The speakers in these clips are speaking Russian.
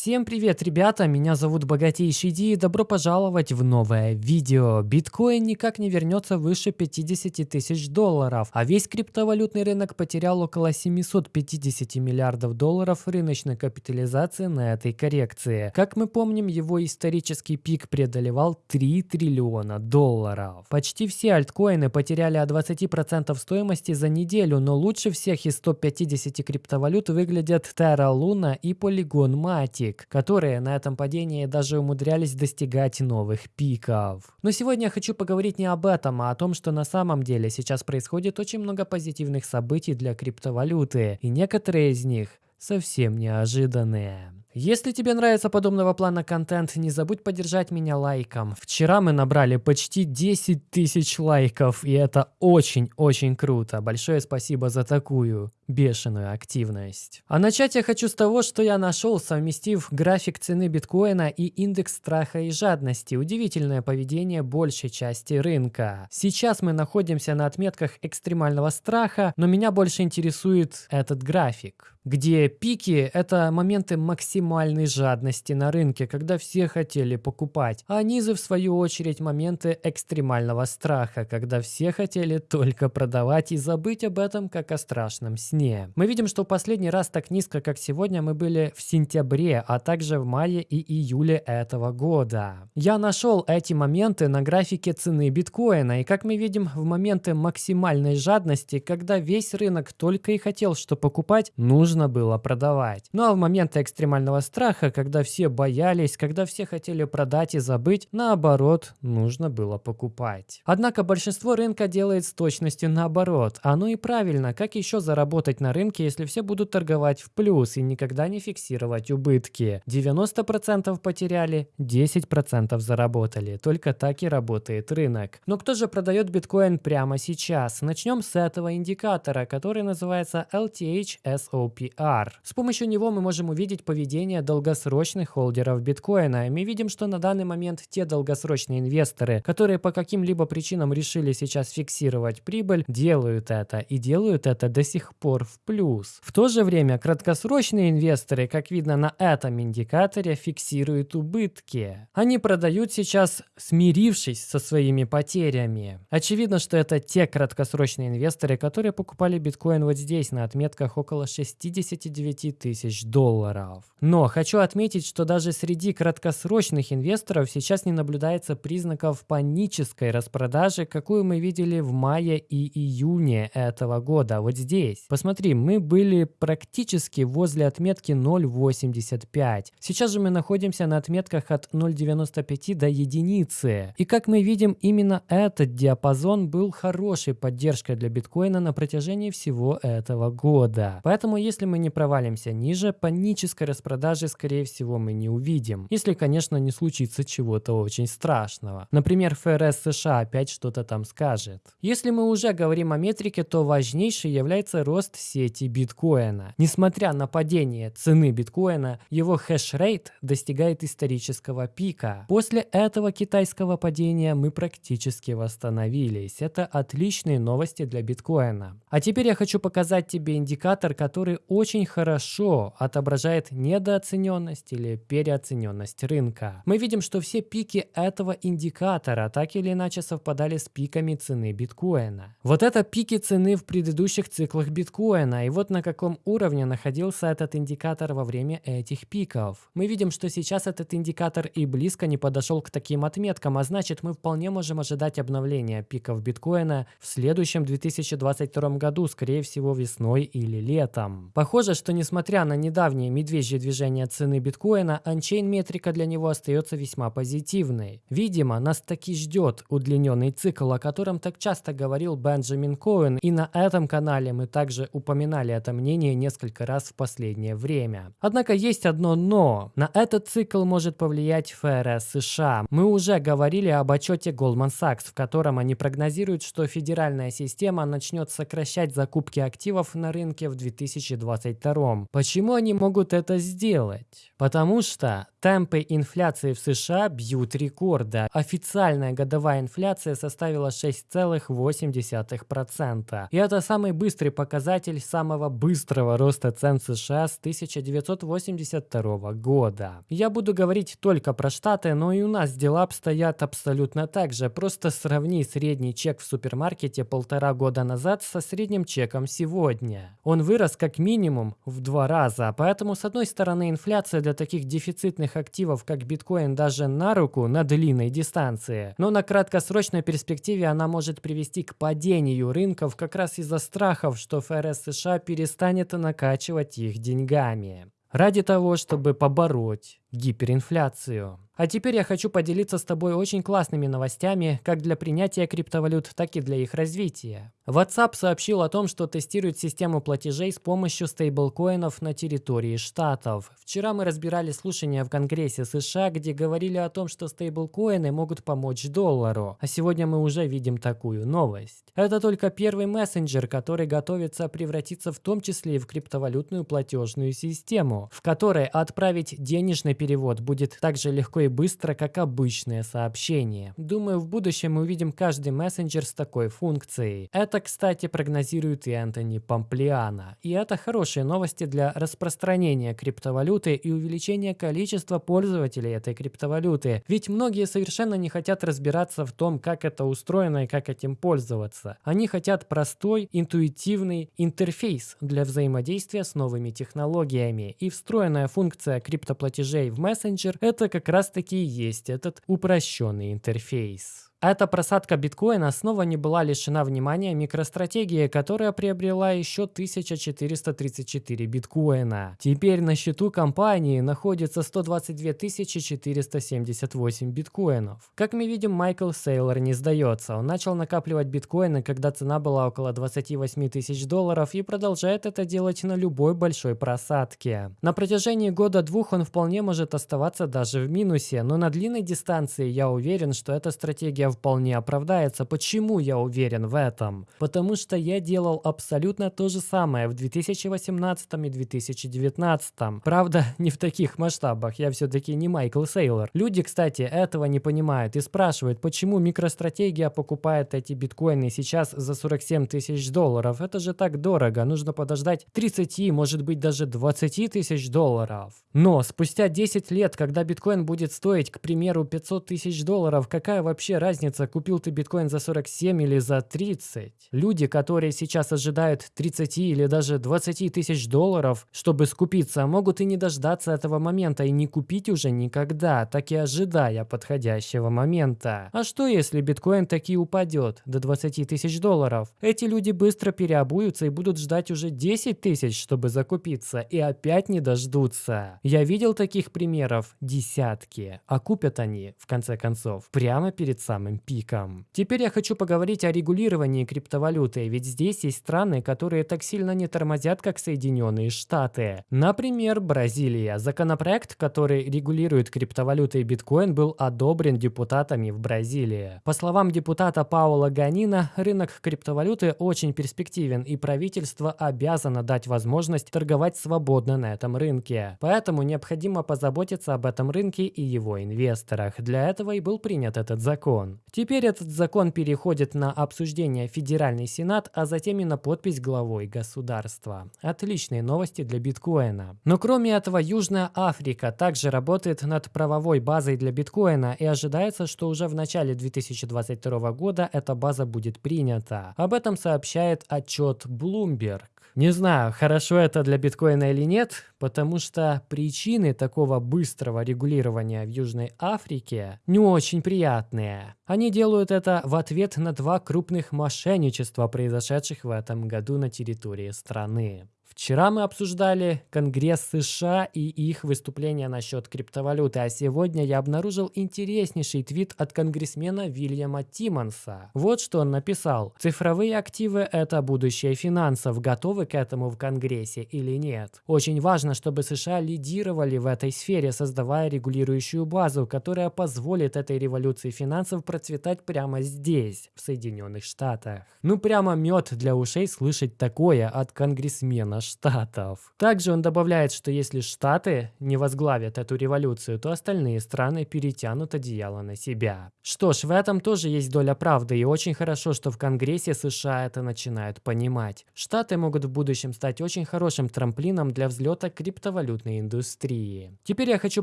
Всем привет, ребята! Меня зовут Богатейший Ди и добро пожаловать в новое видео. Биткоин никак не вернется выше 50 тысяч долларов, а весь криптовалютный рынок потерял около 750 миллиардов долларов рыночной капитализации на этой коррекции. Как мы помним, его исторический пик преодолевал 3 триллиона долларов. Почти все альткоины потеряли от 20% стоимости за неделю, но лучше всех из 150 криптовалют выглядят Terra Luna и Polygon Mati Matic, которые на этом падении даже умудрялись достигать новых пиков. Но сегодня я хочу поговорить не об этом, а о том, что на самом деле сейчас происходит очень много позитивных событий для криптовалюты, и некоторые из них совсем неожиданные. Если тебе нравится подобного плана контент, не забудь поддержать меня лайком. Вчера мы набрали почти 10 тысяч лайков, и это очень-очень круто. Большое спасибо за такую бешеную активность. А начать я хочу с того, что я нашел, совместив график цены биткоина и индекс страха и жадности. Удивительное поведение большей части рынка. Сейчас мы находимся на отметках экстремального страха, но меня больше интересует этот график где пики – это моменты максимальной жадности на рынке, когда все хотели покупать, а низы, в свою очередь, моменты экстремального страха, когда все хотели только продавать и забыть об этом, как о страшном сне сне. Мы видим, что последний раз так низко, как сегодня, мы были в сентябре, а также в мае и июле этого года. Я нашел эти моменты на графике цены биткоина, и как мы видим, в моменты максимальной жадности, когда весь рынок только и хотел что покупать, нужно было продавать. Ну а в моменты экстремального страха, когда все боялись, когда все хотели продать и забыть, наоборот, нужно было покупать. Однако большинство рынка делает с точностью наоборот. Оно и правильно, как еще заработать заработать на рынке, если все будут торговать в плюс и никогда не фиксировать убытки. 90% потеряли, 10% заработали. Только так и работает рынок. Но кто же продает биткоин прямо сейчас? Начнем с этого индикатора, который называется LTH SOPR. С помощью него мы можем увидеть поведение долгосрочных холдеров биткоина. И мы видим, что на данный момент те долгосрочные инвесторы, которые по каким-либо причинам решили сейчас фиксировать прибыль, делают это. И делают это до сих пор пор в плюс. В то же время краткосрочные инвесторы, как видно на этом индикаторе, фиксируют убытки. Они продают сейчас, смирившись со своими потерями. Очевидно, что это те краткосрочные инвесторы, которые покупали биткоин вот здесь, на отметках около 69 тысяч долларов. Но хочу отметить, что даже среди краткосрочных инвесторов сейчас не наблюдается признаков панической распродажи, какую мы видели в мае и июне этого года, вот здесь. Посмотрите Смотри, мы были практически возле отметки 0.85. Сейчас же мы находимся на отметках от 0.95 до единицы. И как мы видим, именно этот диапазон был хорошей поддержкой для биткоина на протяжении всего этого года. Поэтому если мы не провалимся ниже, панической распродажи скорее всего мы не увидим. Если, конечно, не случится чего-то очень страшного. Например, ФРС США опять что-то там скажет. Если мы уже говорим о метрике, то важнейшей является рост сети биткоина. Несмотря на падение цены биткоина, его хэшрейт достигает исторического пика. После этого китайского падения мы практически восстановились. Это отличные новости для биткоина. А теперь я хочу показать тебе индикатор, который очень хорошо отображает недооцененность или переоцененность рынка. Мы видим, что все пики этого индикатора так или иначе совпадали с пиками цены биткоина. Вот это пики цены в предыдущих циклах биткоина биткоина и вот на каком уровне находился этот индикатор во время этих пиков. Мы видим, что сейчас этот индикатор и близко не подошел к таким отметкам, а значит мы вполне можем ожидать обновления пиков биткоина в следующем 2022 году, скорее всего весной или летом. Похоже, что несмотря на недавнее медвежье движение цены биткоина, анчейн метрика для него остается весьма позитивной. Видимо, нас таки ждет удлиненный цикл, о котором так часто говорил Бенджамин Коэн, и на этом канале мы также упоминали это мнение несколько раз в последнее время. Однако есть одно «но». На этот цикл может повлиять ФРС США. Мы уже говорили об отчете Goldman Sachs, в котором они прогнозируют, что федеральная система начнет сокращать закупки активов на рынке в 2022. Почему они могут это сделать? Потому что темпы инфляции в США бьют рекорды. Официальная годовая инфляция составила 6,8%. И это самый быстрый показатель показатель самого быстрого роста цен США с 1982 года. Я буду говорить только про Штаты, но и у нас дела обстоят абсолютно так же. Просто сравни средний чек в супермаркете полтора года назад со средним чеком сегодня. Он вырос как минимум в два раза, поэтому с одной стороны инфляция для таких дефицитных активов, как биткоин, даже на руку на длинной дистанции, но на краткосрочной перспективе она может привести к падению рынков как раз из-за страхов, что ФРС США перестанет накачивать их деньгами. Ради того, чтобы побороть гиперинфляцию. А теперь я хочу поделиться с тобой очень классными новостями как для принятия криптовалют, так и для их развития. WhatsApp сообщил о том, что тестирует систему платежей с помощью стейблкоинов на территории штатов. Вчера мы разбирали слушания в Конгрессе США, где говорили о том, что стейблкоины могут помочь доллару. А сегодня мы уже видим такую новость. Это только первый мессенджер, который готовится превратиться в том числе и в криптовалютную платежную систему, в которой отправить денежный перевод будет так же легко и быстро, как обычное сообщение. Думаю, в будущем мы увидим каждый мессенджер с такой функцией. Это, кстати, прогнозирует и Антони Помплиана. И это хорошие новости для распространения криптовалюты и увеличения количества пользователей этой криптовалюты. Ведь многие совершенно не хотят разбираться в том, как это устроено и как этим пользоваться. Они хотят простой, интуитивный интерфейс для взаимодействия с новыми технологиями. И встроенная функция криптоплатежей в мессенджер – это как раз-таки есть этот упрощенный интерфейс. Эта просадка биткоина снова не была лишена внимания микростратегии, которая приобрела еще 1434 биткоина. Теперь на счету компании находится 122 478 биткоинов. Как мы видим, Майкл Сейлор не сдается. Он начал накапливать биткоины, когда цена была около 28 тысяч долларов и продолжает это делать на любой большой просадке. На протяжении года-двух он вполне может оставаться даже в минусе, но на длинной дистанции я уверен, что эта стратегия вполне оправдается. Почему я уверен в этом? Потому что я делал абсолютно то же самое в 2018 и 2019. Правда, не в таких масштабах, я все-таки не Майкл Сейлор. Люди, кстати, этого не понимают и спрашивают, почему микростратегия покупает эти биткоины сейчас за 47 тысяч долларов. Это же так дорого, нужно подождать 30, может быть даже 20 тысяч долларов. Но спустя 10 лет, когда биткоин будет стоить, к примеру, 500 тысяч долларов, какая вообще разница разница, купил ты биткоин за 47 или за 30. Люди, которые сейчас ожидают 30 или даже 20 тысяч долларов, чтобы скупиться, могут и не дождаться этого момента и не купить уже никогда, так и ожидая подходящего момента. А что если биткоин таки упадет до 20 тысяч долларов? Эти люди быстро переобуются и будут ждать уже 10 тысяч, чтобы закупиться, и опять не дождутся. Я видел таких примеров десятки, а купят они, в конце концов, прямо перед самым пиком. Теперь я хочу поговорить о регулировании криптовалюты, ведь здесь есть страны, которые так сильно не тормозят, как Соединенные Штаты. Например, Бразилия. Законопроект, который регулирует криптовалюты и биткоин, был одобрен депутатами в Бразилии. По словам депутата Паула Ганина, рынок криптовалюты очень перспективен, и правительство обязано дать возможность торговать свободно на этом рынке. Поэтому необходимо позаботиться об этом рынке и его инвесторах. Для этого и был принят этот закон. Теперь этот закон переходит на обсуждение Федеральный Сенат, а затем и на подпись главой государства. Отличные новости для биткоина. Но кроме этого, Южная Африка также работает над правовой базой для биткоина и ожидается, что уже в начале 2022 года эта база будет принята. Об этом сообщает отчет Bloomberg. Не знаю, хорошо это для биткоина или нет, потому что причины такого быстрого регулирования в Южной Африке не очень приятные. Они делают это в ответ на два крупных мошенничества, произошедших в этом году на территории страны. Вчера мы обсуждали Конгресс США и их выступления насчет криптовалюты, а сегодня я обнаружил интереснейший твит от конгрессмена Вильяма Тиммонса. Вот что он написал. Цифровые активы – это будущее финансов. Готовы к этому в Конгрессе или нет? Очень важно, чтобы США лидировали в этой сфере, создавая регулирующую базу, которая позволит этой революции финансов процветать прямо здесь, в Соединенных Штатах. Ну прямо мед для ушей слышать такое от конгрессмена Соединенных Штатов. Также он добавляет, что если Штаты не возглавят эту революцию, то остальные страны перетянут одеяло на себя. Что ж, в этом тоже есть доля правды, и очень хорошо, что в Конгрессе США это начинают понимать. Штаты могут в будущем стать очень хорошим трамплином для взлета криптовалютной индустрии. Теперь я хочу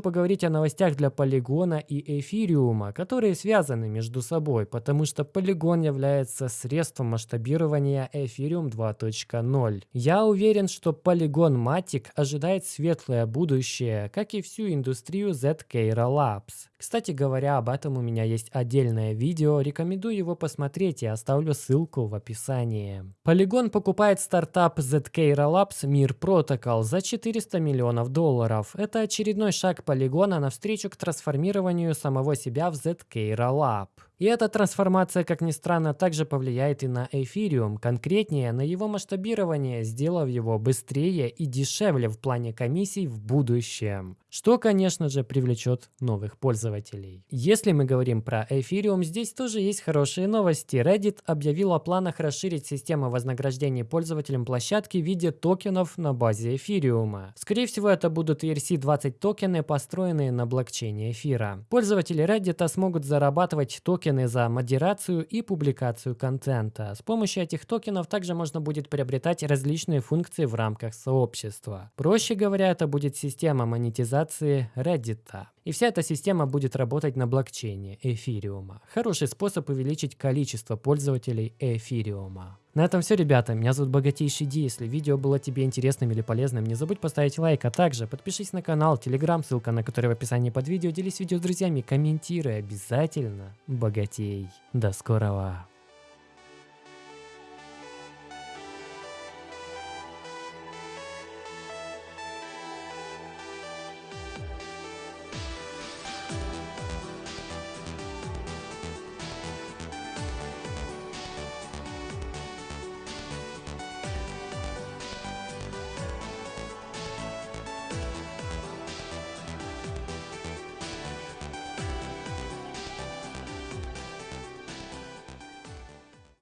поговорить о новостях для Полигона и Эфириума, которые связаны между собой, потому что Полигон является средством масштабирования Ethereum 2.0. Я уверен, что Polygon Matic ожидает светлое будущее, как и всю индустрию ZK Labs. Кстати говоря, об этом у меня есть отдельное видео, рекомендую его посмотреть и оставлю ссылку в описании. Polygon покупает стартап ZK Labs Mir Protocol за 400 миллионов долларов. Это очередной шаг Polygon навстречу к трансформированию самого себя в ZK Lab. И эта трансформация, как ни странно, также повлияет и на эфириум, конкретнее на его масштабирование, сделав его быстрее и дешевле в плане комиссий в будущем. Что, конечно же, привлечет новых пользователей. Если мы говорим про эфириум, здесь тоже есть хорошие новости. Reddit объявил о планах расширить систему вознаграждений пользователям площадки в виде токенов на базе эфириума. Скорее всего, это будут ERC-20 токены, построенные на блокчейне эфира. Пользователи Reddit смогут зарабатывать токены за модерацию и публикацию контента. С помощью этих токенов также можно будет приобретать различные функции в рамках сообщества. Проще говоря, это будет система монетизации Reddit. И вся эта система будет работать на блокчейне эфириума. Хороший способ увеличить количество пользователей эфириума. На этом все, ребята. Меня зовут Богатейший Ди. Если видео было тебе интересным или полезным, не забудь поставить лайк, а также подпишись на канал, телеграм, ссылка на который в описании под видео. Делись видео с друзьями, комментируй обязательно. Богатей. До скорого.